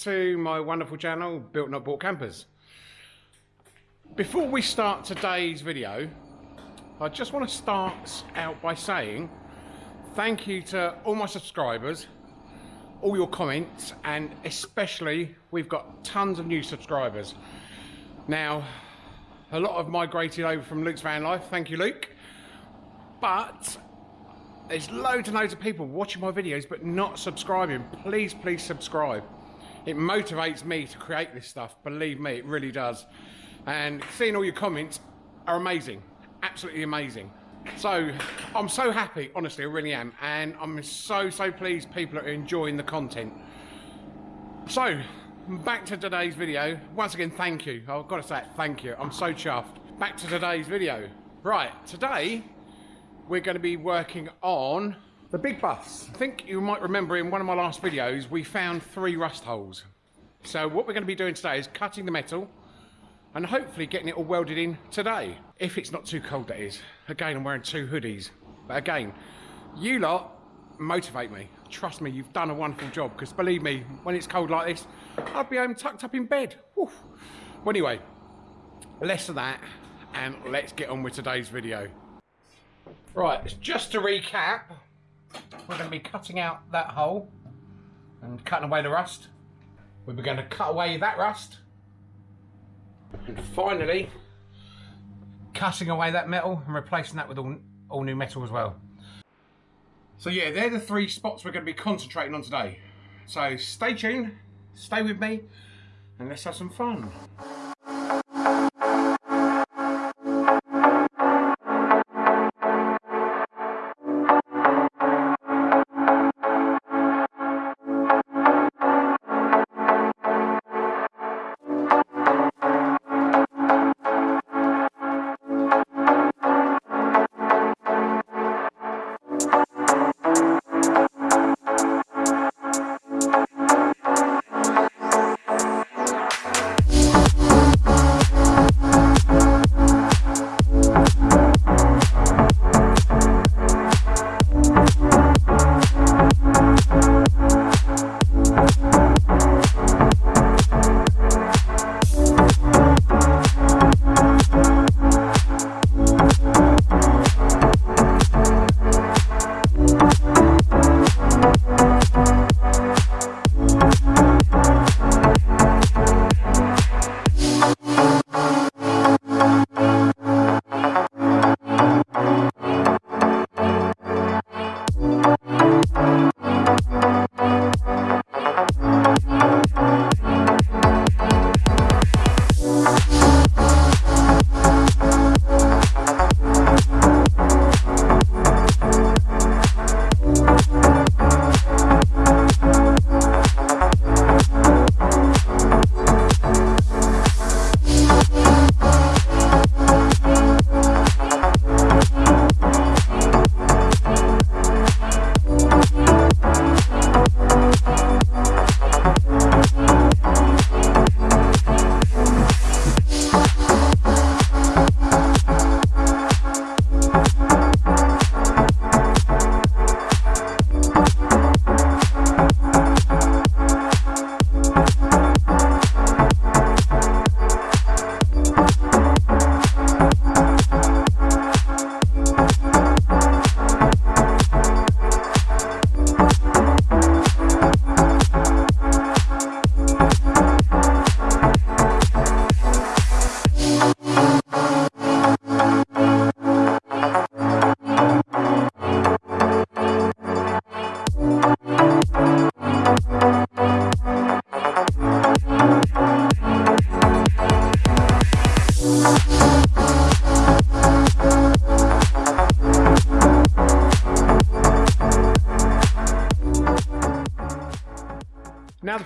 to my wonderful channel, Built Not Bought Campers. Before we start today's video, I just want to start out by saying thank you to all my subscribers, all your comments, and especially we've got tons of new subscribers. Now, a lot have migrated over from Luke's Van Life, thank you Luke, but there's loads and loads of people watching my videos but not subscribing. Please, please subscribe. It motivates me to create this stuff. Believe me, it really does. And seeing all your comments are amazing. Absolutely amazing. So I'm so happy, honestly, I really am. And I'm so, so pleased people are enjoying the content. So, back to today's video. Once again, thank you. I've got to say thank you. I'm so chuffed. Back to today's video. Right, today we're going to be working on the big bus. I think you might remember in one of my last videos, we found three rust holes. So what we're going to be doing today is cutting the metal and hopefully getting it all welded in today. If it's not too cold, that is. Again, I'm wearing two hoodies. But again, you lot motivate me. Trust me, you've done a wonderful job because believe me, when it's cold like this, I'd be home tucked up in bed. Well, anyway, less of that and let's get on with today's video. Right, just to recap, we're going to be cutting out that hole and cutting away the rust. We're going to cut away that rust. And finally, cutting away that metal and replacing that with all, all new metal as well. So yeah, they're the three spots we're going to be concentrating on today. So stay tuned, stay with me, and let's have some fun.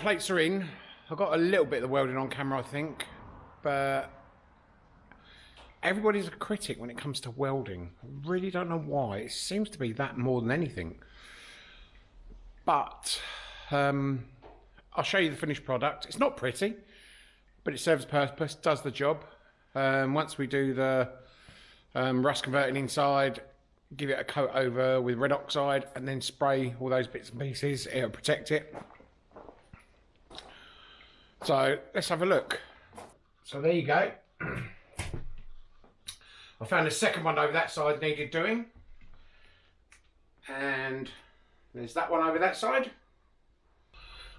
Plates are in, I got a little bit of the welding on camera I think, but everybody's a critic when it comes to welding. I really don't know why, it seems to be that more than anything. But, um, I'll show you the finished product. It's not pretty, but it serves purpose, does the job. Um, once we do the um, rust converting inside, give it a coat over with red oxide and then spray all those bits and pieces, it'll protect it. So let's have a look. So there you go. I found a second one over that side needed doing. And there's that one over that side.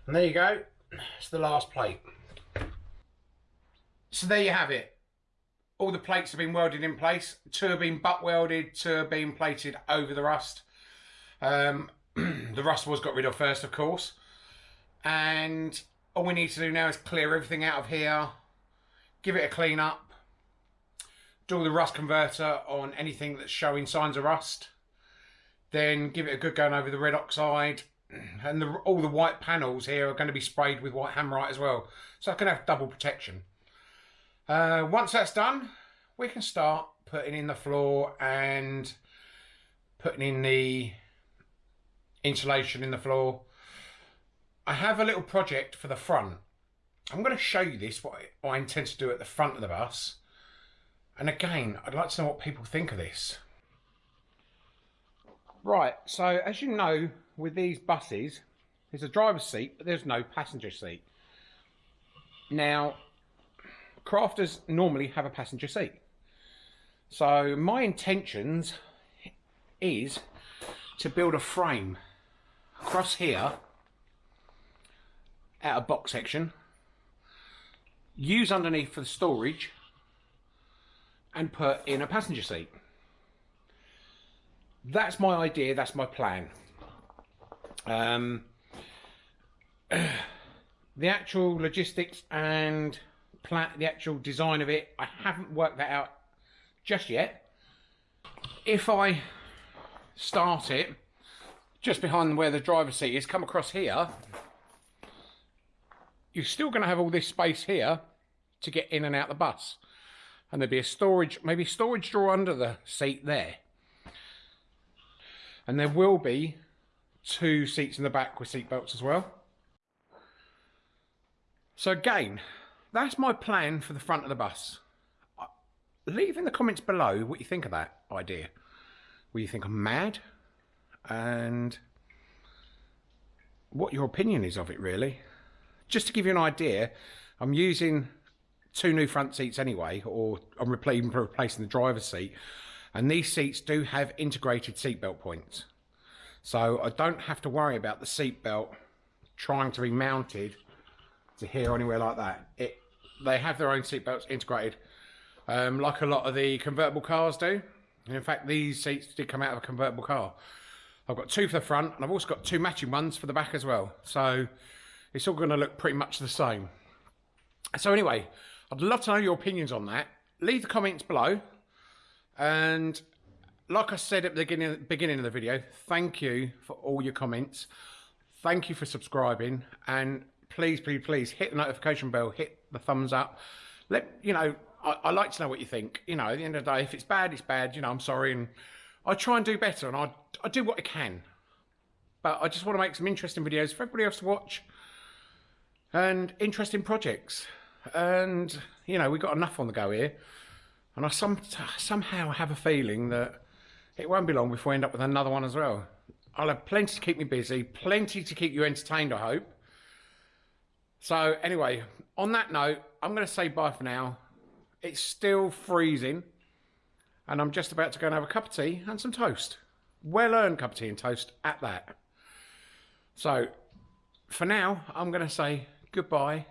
And there you go. It's the last plate. So there you have it. All the plates have been welded in place. Two have been butt welded, two have been plated over the rust. Um, the rust was got rid of first, of course. And all we need to do now is clear everything out of here, give it a clean up, do the rust converter on anything that's showing signs of rust, then give it a good going over the red oxide, and the, all the white panels here are going to be sprayed with white hammerite as well, so I can have double protection. Uh, once that's done, we can start putting in the floor and putting in the insulation in the floor. I have a little project for the front. I'm going to show you this, what I intend to do at the front of the bus. And again, I'd like to know what people think of this. Right, so as you know, with these buses, there's a driver's seat, but there's no passenger seat. Now, crafters normally have a passenger seat. So my intentions is to build a frame across here out a box section. Use underneath for the storage and put in a passenger seat. That's my idea that's my plan. Um, the actual logistics and plan the actual design of it I haven't worked that out just yet. If I start it just behind where the driver's seat is, come across here, you're still going to have all this space here to get in and out the bus. And there'll be a storage, maybe storage drawer under the seat there. And there will be two seats in the back with seat belts as well. So again, that's my plan for the front of the bus. Leave in the comments below what you think of that idea. Will you think I'm mad? and what your opinion is of it really. Just to give you an idea, I'm using two new front seats anyway, or I'm replacing, replacing the driver's seat, and these seats do have integrated seatbelt points. So I don't have to worry about the seatbelt trying to be mounted to here or anywhere like that. It, they have their own seatbelts integrated, um, like a lot of the convertible cars do. And in fact, these seats did come out of a convertible car. I've got two for the front and I've also got two matching ones for the back as well. So it's all going to look pretty much the same. So anyway, I'd love to know your opinions on that. Leave the comments below. And like I said at the beginning, beginning of the video, thank you for all your comments. Thank you for subscribing. And please, please, please hit the notification bell, hit the thumbs up. Let, you know, I, I like to know what you think. You know, at the end of the day, if it's bad, it's bad. You know, I'm sorry. And I try and do better and I, I do what I can. But I just want to make some interesting videos for everybody else to watch and interesting projects. And, you know, we've got enough on the go here. And I some, somehow have a feeling that it won't be long before we end up with another one as well. I'll have plenty to keep me busy, plenty to keep you entertained, I hope. So anyway, on that note, I'm going to say bye for now. It's still freezing and I'm just about to go and have a cup of tea and some toast. Well earned cup of tea and toast at that. So for now, I'm going to say goodbye,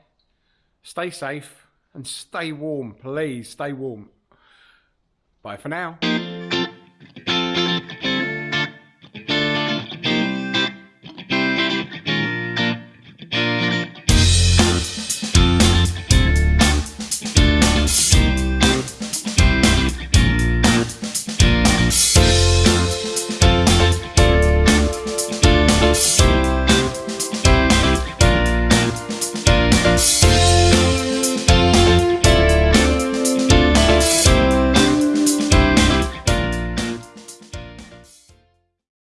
stay safe, and stay warm. Please stay warm. Bye for now.